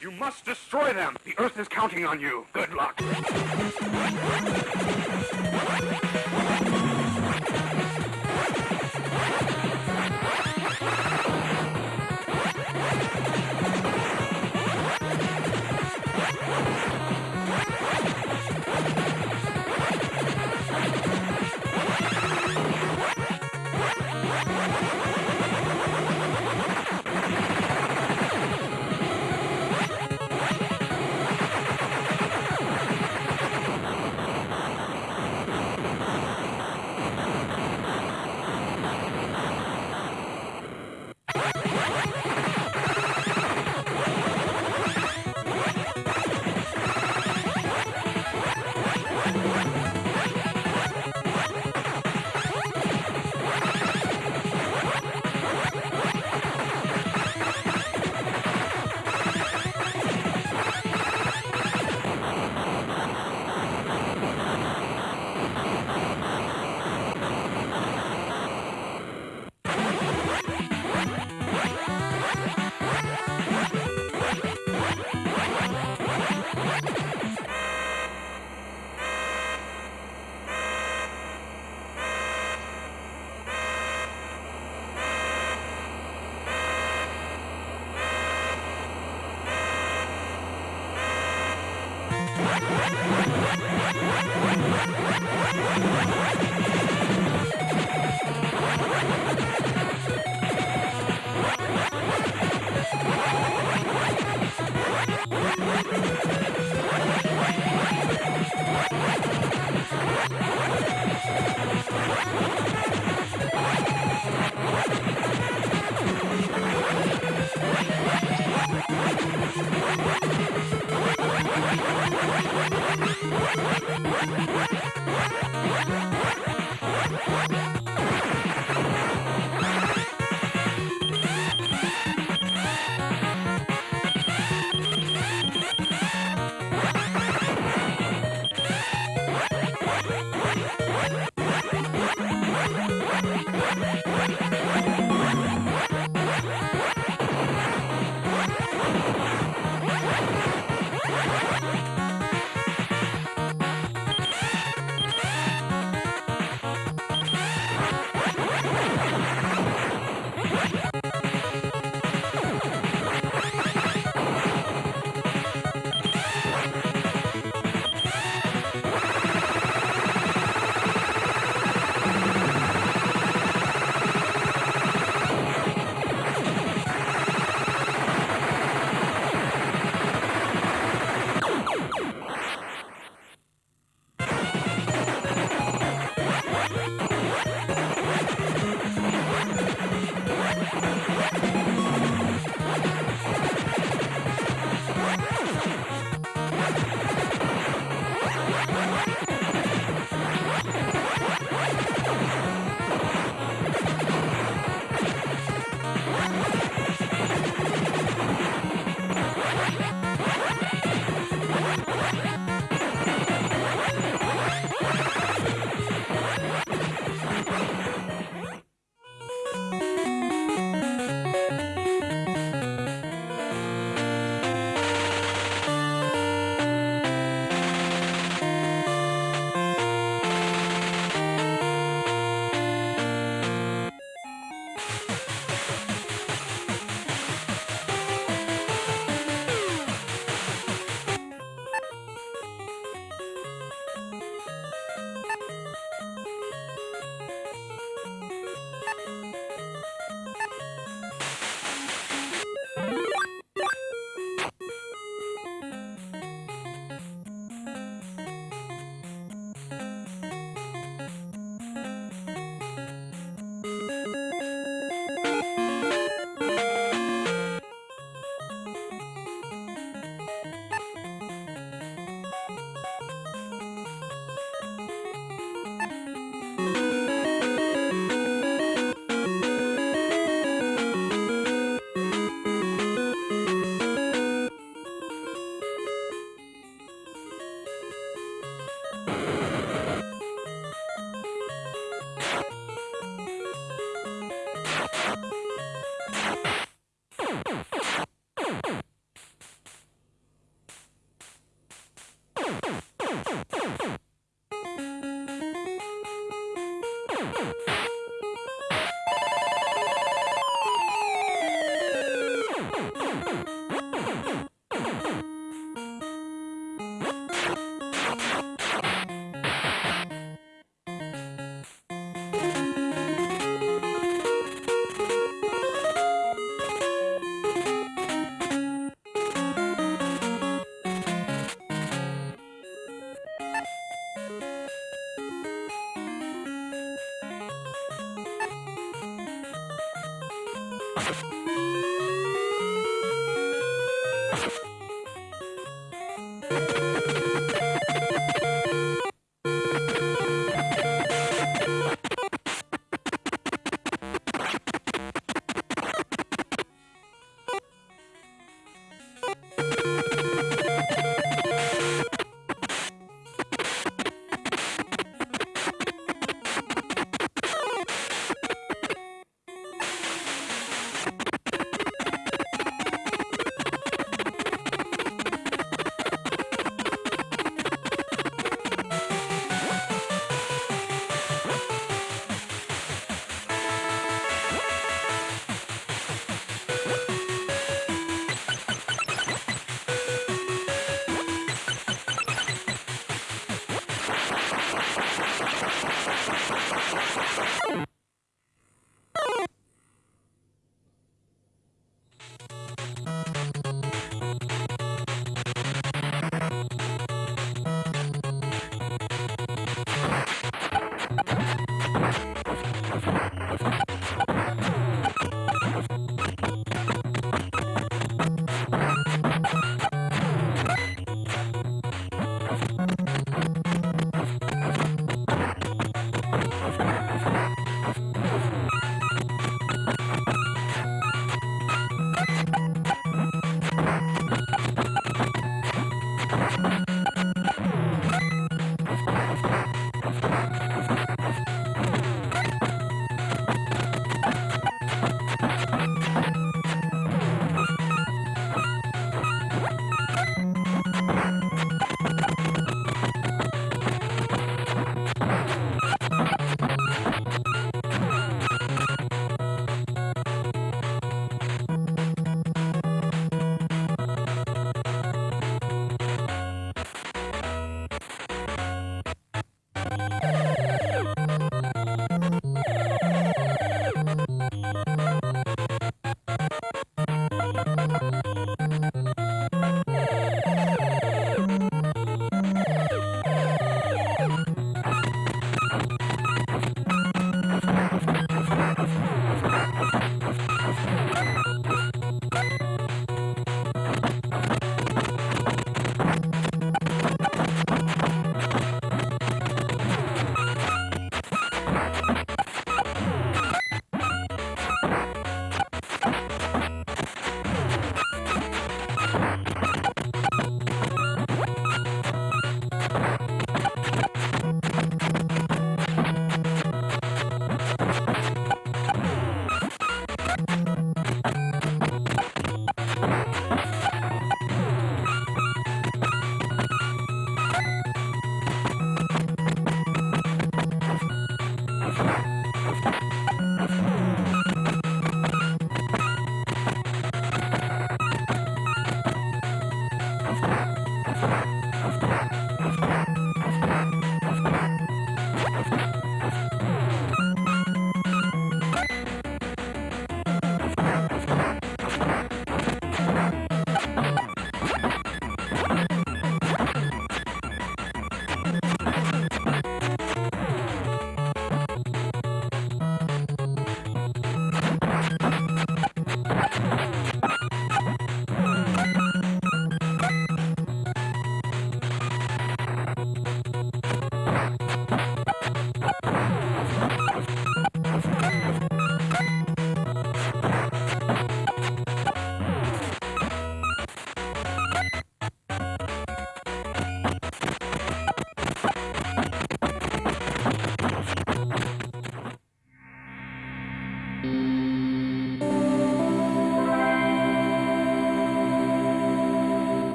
You must destroy them. The Earth is counting on you. Good luck. you.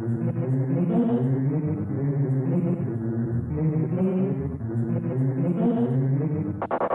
Thank you.